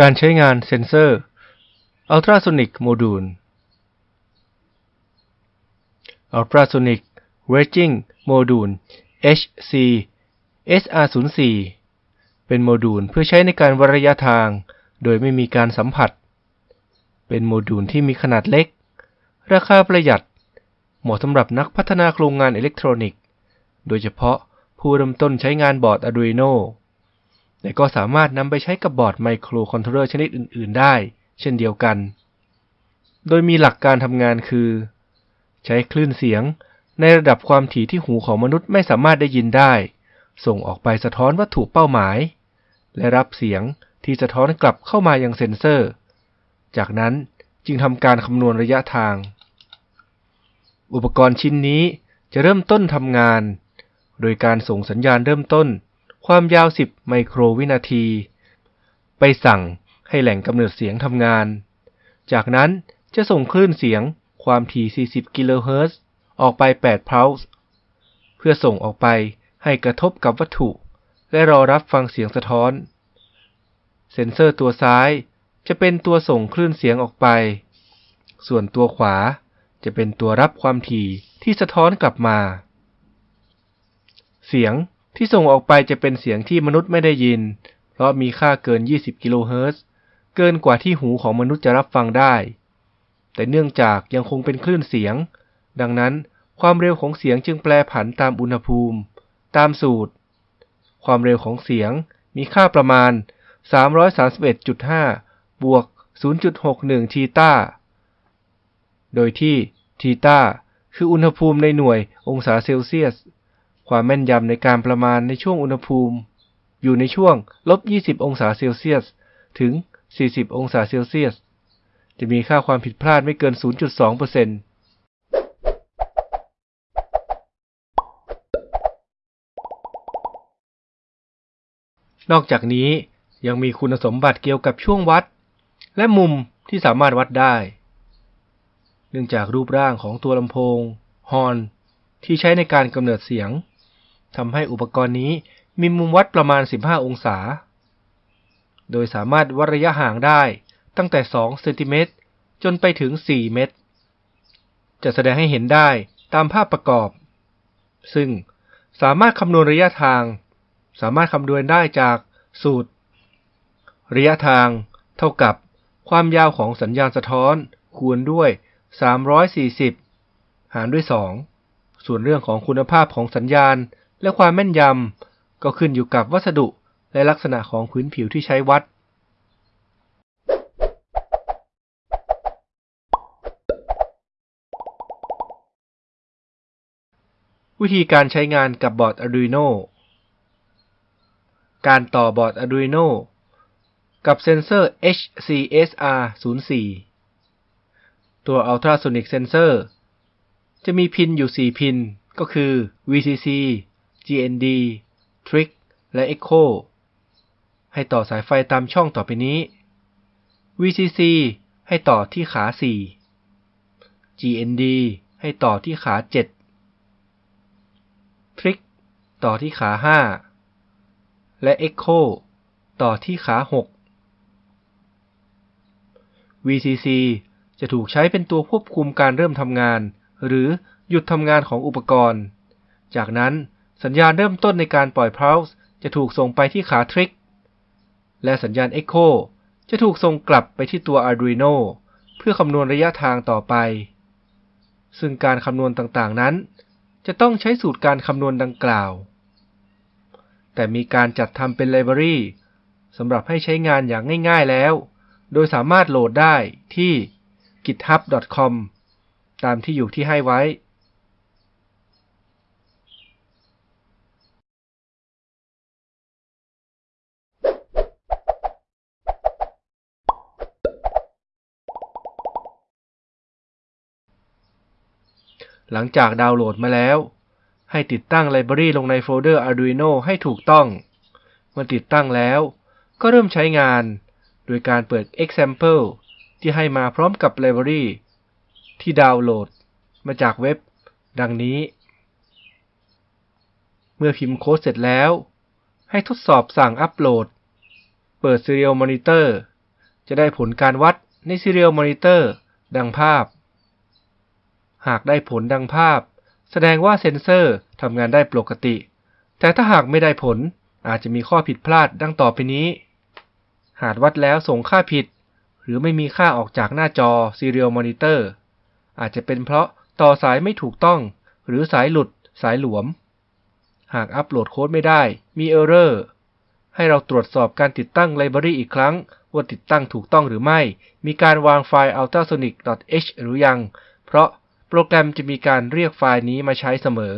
การใช้งานเซนเซอร์ Ultrasonic Module Ultrasonic Ranging Module HC SR04 เป็นโมดูลเพื่อใช้ในการวัดระยะทาง โดยไม่มีการสัมผัส เป็นโมดูลที่มีขนาดเล็ก ราคาประหยัด เหมาะสำหรับนักพัฒนาโครงงานอิเล็กทรอนิกส์ โดยเฉพาะผู้เริ่มต้นใช้งานบอร์ด Arduino แต่ก็สามารถนำไปใช้กับบอร์ดไมโครคอนโทรลเลอร์ชนิดอื่น ๆ ได้ เช่นเดียวกัน โดยมีหลักการทำงานคือ ใช้คลื่นเสียง ในระดับความถี่ที่หูของมนุษย์ไม่สามารถได้ยินได้ ส่งออกไปสะท้อนวัตถุเป้าหมาย และรับเสียงที่สะท้อนกลับเข้ามายังเซ็นเซอร์ จากนั้นจึงทำการคำนวณระยะทาง อุปกรณ์ชิ้นนี้จะเริ่มต้นทำงาน โดยการส่งสัญญาณเริ่มต้น ความยาว 10 ไมโครวินาที ไปสั่งให้แหล่งกำเนิดเสียงทำงาน จากนั้นจะส่งคลื่นเสียงความถี่ 40 กิโลเฮิรตซ์ออกไป 8พัลส์เพื่อส่งออกไปให้กระทบกับวัตถุ และรอรับฟังเสียงสะท้อน เซ็นเซอร์ตัวซ้ายจะเป็นตัวส่งคลื่นเสียงออกไป ส่วนตัวขวาจะเป็นตัวรับความถี่ที่สะท้อนกลับมา เสียง ที่ส่งออกไปจะเป็นเสียงที่มนุษย์ไม่ได้ยิน เพราะมีค่าเกิน 20 กิโลเฮิรตซ์ เกินกว่าที่หูของมนุษย์จะรับฟังได้ แต่เนื่องจากยังคงเป็นคลื่นเสียง ดังนั้นความเร็วของเสียงจึงแปรผันตามอุณหภูมิ ตามสูตร ความเร็วของเสียงมีค่าประมาณ 331.5 บวก 0.61 ทีตาโดยที่ทีตาคืออุณหภูมิในหน่วยองศาเซลเซียส ความแม่นยำในการประมาณในช่วงอุณหภูมิ อยู่ในช่วงลบ 20 องศาเซลเซียส ถึง 40 องศาเซลเซียส จะมีค่าความผิดพลาดไม่เกิน 0.2%นอกจากนี้ยังมีคุณสมบัติเกี่ยวกับช่วงวัด และมุมที่สามารถวัดได้ เนื่องจากรูปร่างของตัวลำโพง ฮอน ที่ใช้ในการกำเนิดเสียง ทำให้อุปกรณ์นี้มีมุมวัดประมาณ 15 องศา โดยสามารถวัดระยะห่างได้ตั้งแต่ 2 เซนติเมตร จนไปถึง 4 เมตร จะแสดงให้เห็นได้ตามภาพประกอบ ซึ่งสามารถคำนวณระยะทาง สามารถคำนวณได้จากสูตร ระยะทางเท่ากับความยาวของสัญญาณสะท้อนคูณด้วย 340 หารด้วย 2 ส่วนเรื่องของคุณภาพของสัญญาณ และความแม่นยำก็ขึ้นอยู่กับวัสดุและลักษณะของพื้นผิวที่ใช้วัด วิธีการใช้งานกับบอร์ด Arduino การต่อบอร์ด Arduino กับเซนเซอร์ HCSR04 ตัว Ultrasonic Sensor จะมีพินอยู่ 4 พิน ก็คือ VCC GND Trick และ Echo ให้ต่อสายไฟตามช่องต่อไปนี้ VCC ให้ต่อที่ขา 4 GND ให้ต่อที่ขา 7 Trick ต่อที่ขา 5 และ Echo ต่อที่ขา 6 VCC จะถูกใช้เป็นตัวควบคุมการเริ่มทำงาน หรือหยุดทำงานของอุปกรณ์ จากนั้น สัญญาณเริ่มต้นในการปล่อย pulse จะถูกส่งไปที่ขา Trick และสัญญาณ Echo จะถูกส่งกลับไปที่ตัว Arduino เพื่อคำนวณระยะทางต่อไป ซึ่งการคำนวณต่างๆนั้น จะต้องใช้สูตรการคำนวณดังกล่าว แต่มีการจัดทำเป็นไลบรารีสำหรับให้ใช้งานอย่างง่ายๆแล้ว โดยสามารถโหลดได้ที่ github.com ตามที่อยู่ที่ให้ไว้ หลังจากดาวน์โหลดมาแล้ว ให้ติดตั้งไลบรารีลงในโฟลเดอร์ Arduino ให้ถูกต้อง เมื่อติดตั้งแล้ว ก็เริ่มใช้งาน โดยการเปิด example ที่ให้มาพร้อมกับไลบรารีที่ดาวน์โหลด มาจากเว็บ ดังนี้ เมื่อพิมพ์โค้ดเสร็จแล้ว ให้ทดสอบสั่งอัปโหลด เปิด Serial Monitor จะได้ผลการวัดใน Serial Monitor ดังภาพ หากได้ผลดังภาพ แสดงว่าเซ็นเซอร์ทำงานได้ปกติ แต่ถ้าหากไม่ได้ผลอาจจะมีข้อผิดพลาดดังต่อไปนี้ หากวัดแล้วส่งค่าผิด หรือไม่มีค่าออกจากหน้าจอ Serial Monitor อาจจะเป็นเพราะต่อสายไม่ถูกต้อง หรือสายหลุดสายหลวม หากอัปโหลดโค้ดไม่ได้ มี Error ให้เราตรวจสอบการติดตั้งไลบรารีอีกครั้ง ว่าติดตั้งถูกต้องหรือไม่ มีการวางไฟล์ ultrasonic.h หรือยัง เพราะ โปรแกรมจะมีการเรียกไฟล์นี้มาใช้เสมอ